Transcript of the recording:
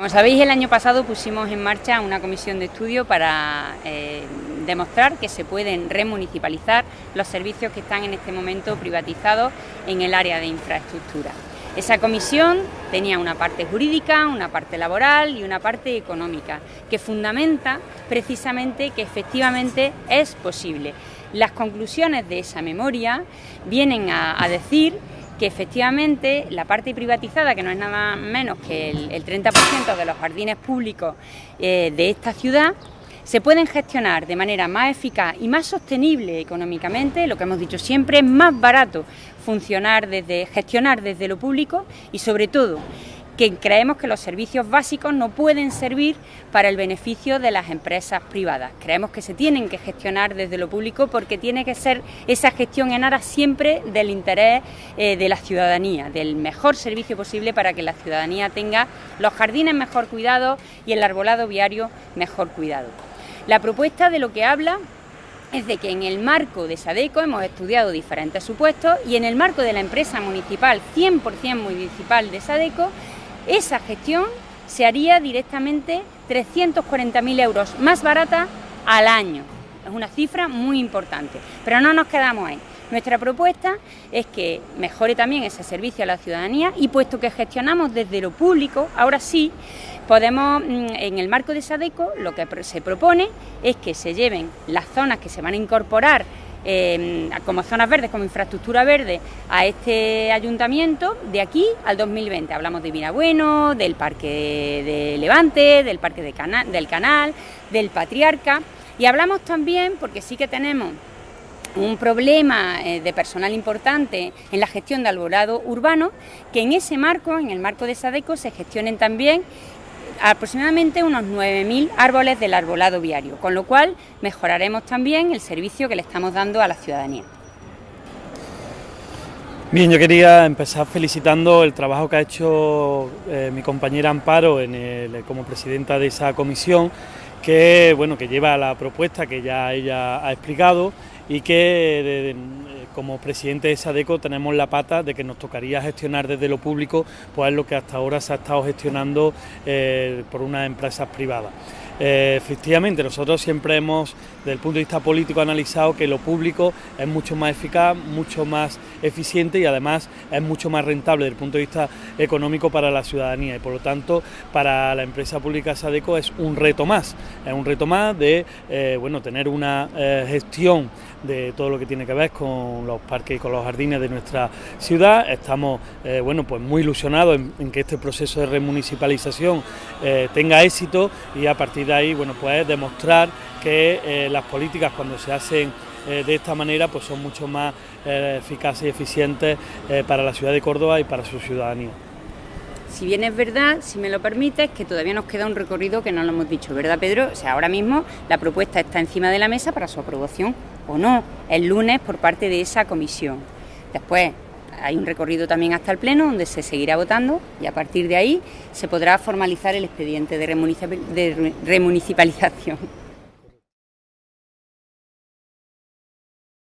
Como sabéis, el año pasado pusimos en marcha una comisión de estudio para eh, demostrar que se pueden remunicipalizar los servicios que están en este momento privatizados en el área de infraestructura. Esa comisión tenía una parte jurídica, una parte laboral y una parte económica, que fundamenta precisamente que efectivamente es posible. Las conclusiones de esa memoria vienen a decir que efectivamente la parte privatizada, que no es nada menos que el, 30% de los jardines públicos eh, de esta ciudad, se pueden gestionar de manera más eficaz y más sostenible económicamente, lo que hemos dicho siempre, es más barato funcionar desde, gestionar desde lo público y sobre todo que creemos que los servicios básicos no pueden servir para el beneficio de las empresas privadas. Creemos que se tienen que gestionar desde lo público porque tiene que ser esa gestión en aras siempre del interés eh, de la ciudadanía, del mejor servicio posible para que la ciudadanía tenga los jardines mejor cuidados y el arbolado viario mejor cuidado. La propuesta de lo que habla es de que en el marco de SADECO hemos estudiado diferentes supuestos y en el marco de la empresa municipal, 100% municipal de SADECO, esa gestión se haría directamente 340.000 euros más barata al año. Es una cifra muy importante, pero no nos quedamos ahí. Nuestra propuesta es que mejore también ese servicio a la ciudadanía y puesto que gestionamos desde lo público, ahora sí, podemos, mm, en el marco de SADECO, lo que se propone es que se lleven las zonas que se van a incorporar Em, como zonas verdes, como infraestructura verde a este ayuntamiento de aquí al 2020. Hablamos de Vinabueno, del Parque de Levante, del Parque del Canal, del Patriarca y hablamos también, porque sí que tenemos un problema eh, de personal importante en la gestión de alborado urbano, que en ese marco, en el marco de SADECO, se gestionen también aproximadamente unos 9.000 árboles del arbolado viario, con lo cual mejoraremos también el servicio que le estamos dando a la ciudadanía. Bien, yo quería empezar felicitando el trabajo que ha hecho eh, mi compañera Amparo como presidenta de esa comisión, que bueno que lleva la propuesta que ya ella ha explicado y que como presidente de SADECO tenemos la pata de que nos tocaría gestionar desde lo público pues lo que hasta ahora se ha estado gestionando eh, por unas empresas privadas. Eh, efectivamente, nosotros siempre hemos, desde el punto de vista político, analizado que lo público es mucho más eficaz, mucho más eficiente y además es mucho más rentable desde el punto de vista económico para la ciudadanía y por lo tanto para la empresa pública Sadeco es un reto más, es un reto más de eh, bueno, tener una gestión de todo lo que tiene que ver con los parques y con los jardines de nuestra ciudad. Estamos eh, bueno, pues muy ilusionados en, que este proceso de remunicipalización eh, tenga éxito y a partir de ahí bueno, pues demostrar que eh, las políticas cuando se hacen de esta manera pues son mucho más eficaces y eficientes para la ciudad de Córdoba y para su ciudadanía. Si bien es verdad, si me lo permites, que todavía nos queda un recorrido que no lo hemos dicho, ¿verdad Pedro? O sea, ahora mismo la propuesta está encima de la mesa para su aprobación o no el lunes por parte de esa comisión. Después hay un recorrido también hasta el Pleno donde se seguirá votando y a partir de ahí se podrá formalizar el expediente de remunicipalización.